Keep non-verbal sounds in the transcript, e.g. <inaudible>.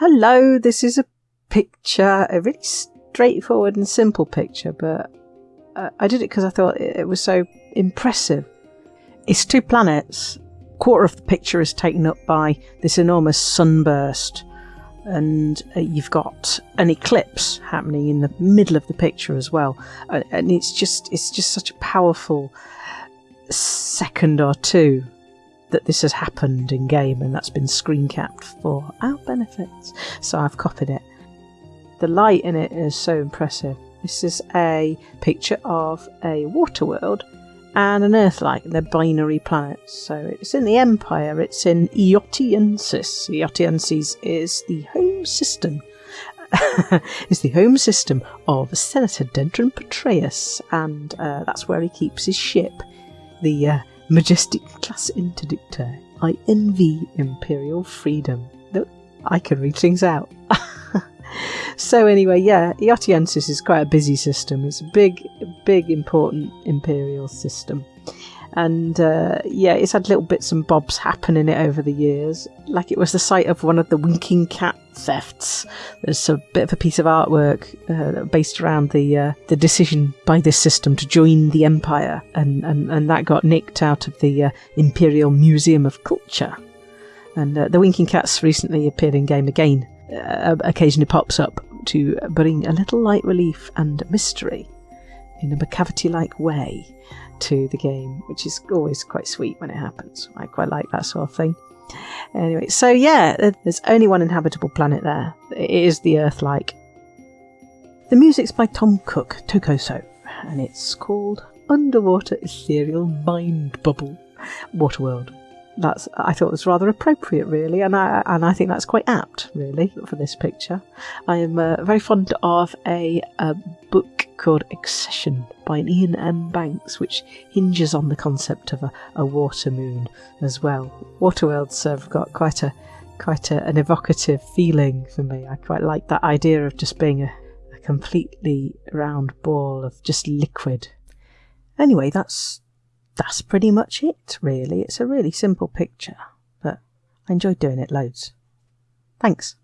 Hello, this is a picture, a really straightforward and simple picture, but uh, I did it because I thought it, it was so impressive. It's two planets. Quarter of the picture is taken up by this enormous sunburst, and uh, you've got an eclipse happening in the middle of the picture as well. Uh, and it's just it's just such a powerful second or two that this has happened in game and that's been screen capped for our benefits. So I've copied it. The light in it is so impressive. This is a picture of a water world and an Earth-like. They're binary planets. So it's in the Empire. It's in Eotienses. Eotienses is the home system. <laughs> is the home system of Senator Denton Patreus, and uh, that's where he keeps his ship, the uh, Majestic Class Interdictor. I envy Imperial Freedom. I can read things out. <laughs> so anyway, yeah, Eotienses is quite a busy system. It's a big, big, important imperial system. And uh, yeah, it's had little bits and bobs happen in it over the years. Like it was the site of one of the winking cat thefts. There's a bit of a piece of artwork uh, based around the uh, the decision by this system to join the empire, and and, and that got nicked out of the uh, Imperial Museum of Culture. And uh, the winking cats recently appeared in game again. Uh, occasionally pops up to bring a little light relief and mystery in a macavity like way to the game, which is always quite sweet when it happens. I quite like that sort of thing. Anyway, so yeah, there's only one inhabitable planet there. It is the Earth like. The music's by Tom Cook, Tokoso, and it's called Underwater Ethereal Mind Bubble Waterworld that's I thought was rather appropriate, really, and I and I think that's quite apt, really, for this picture. I am uh, very fond of a, a, book called Excession by Iain M. Banks, which hinges on the concept of a, a water moon as well. Waterworlds have got quite a quite a, an evocative feeling for me. I quite like that idea of just being a, a completely round ball of just liquid. Anyway, that's that's pretty much it, really. It's a really simple picture, but I enjoyed doing it loads. Thanks.